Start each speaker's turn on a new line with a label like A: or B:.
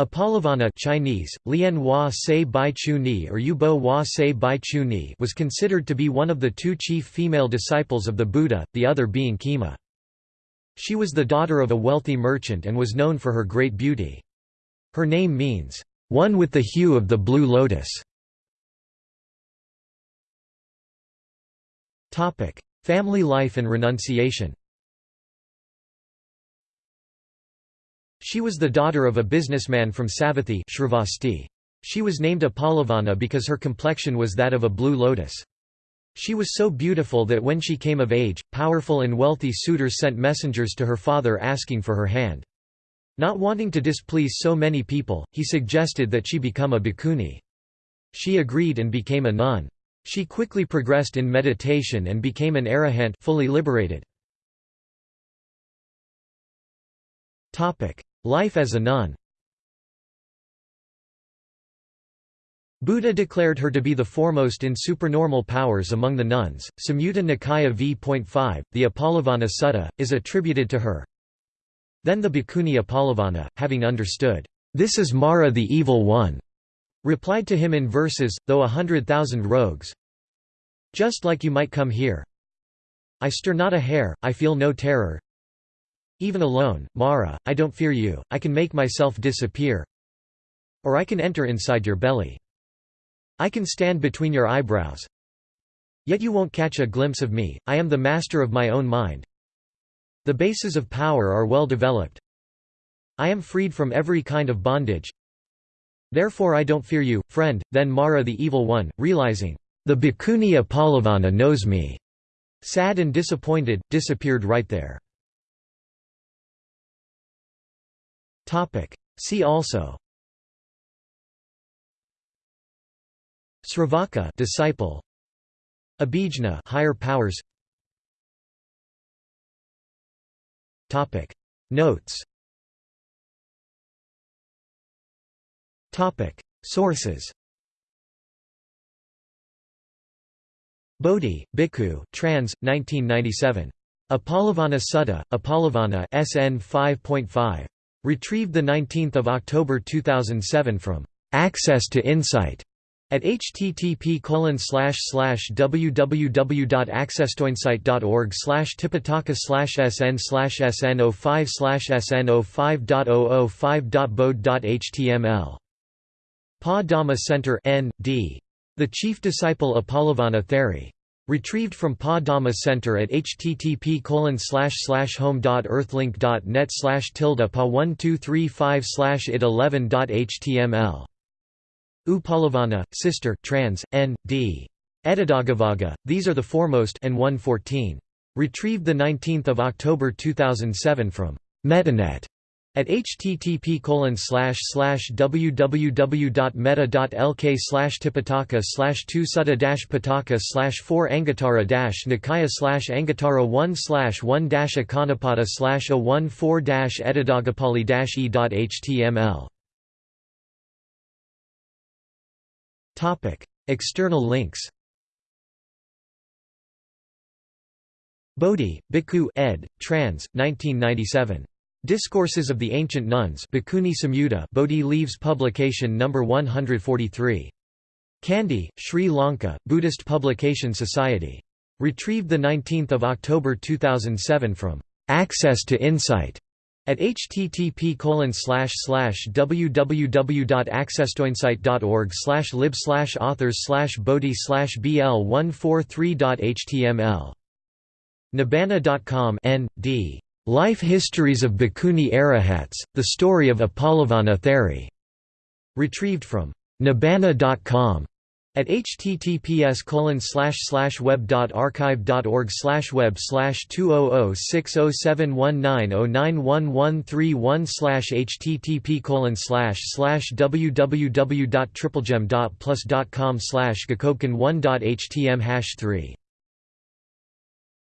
A: Uppalavanna Chinese, Lian Hua Se Bai Chu Ni or Yubo Hua Se Bai Chu Ni was considered to be one of the two chief female disciples of the Buddha, the other being Khema. She was the daughter of a wealthy merchant and was known for her great beauty. Her name means, "...one with the hue of the blue lotus". Family life and renunciation She was the daughter of a businessman from Savatthi She was named Uppalavanna because her complexion was that of a blue lotus. She was so beautiful that when she came of age, powerful and wealthy suitors sent messengers to her father asking for her hand. Not wanting to displease so many people, he suggested that she become a bhikkhuni. She agreed and became a nun. She quickly progressed in meditation and became an arahant fully liberated. Life as a nun Buddha declared her to be the foremost in supernormal powers among the nuns. Samyutta Nikaya v.5, the Uppalavanna Sutta, is attributed to her. Then the Bhikkhuni Uppalavanna, having understood, This is Mara the Evil One, replied to him in verses, though a hundred thousand rogues. Just like you might come here. I stir not a hair, I feel no terror. Even alone, Mara, I don't fear you, I can make myself disappear. Or I can enter inside your belly. I can stand between your eyebrows. Yet you won't catch a glimpse of me, I am the master of my own mind. The bases of power are well developed. I am freed from every kind of bondage. Therefore I don't fear you, friend. Then Mara the Evil One, realizing, the Bhikkhuni Uppalavanna knows me, sad and disappointed, disappeared right there. See also. Sravaka disciple. Abhijna higher powers. Topic. Notes. Topic. Sources. Bodhi, Bhikkhu, trans. 1997. Uppalavanna Sutta, Uppalavanna SN 5.5. Retrieved 19 October 2007 from Access to Insight at http www.accesstoinsight.org slash tipitaka sn sn05 sn05.005.bode.html Pa Dhamma Center N. D. The Chief Disciple Uppalavanna Theri Retrieved from Pa Dhamma Center at http home.earthlink.net slash tilde pa 1235 slash it 11.html. Uppalavanna, Sister trans, N. D. Etadaggavagga, These Are the Foremost and 114. Retrieved 19 October 2007 from MettaNet at http www.meta.lk slash tipitaka slash 2 sutta pataka slash 4 anguttara nikaya slash anguttara 1 slash 1 akanapada slash 014 edadagapali e.html External links Bodhi, Bhikkhu ed., trans. 1997. Discourses of the Ancient Nuns Bhikkhuni Samyutta Bodhi Leaves publication No. 143. Kandy, Sri Lanka, Buddhist Publication Society. Retrieved 19 October 2007 from Access to Insight at http www.accesstoinsight.org lib authors bodhi bl143.html Nibbana.com N.D. Life Histories of Bhikkhuni Arahats, The Story of Uppalavanna Theri. Retrieved from Nibbana.com at https web.archive.org web 2006071909113 http www.triplegem.plus.com gakobkan1.htm 3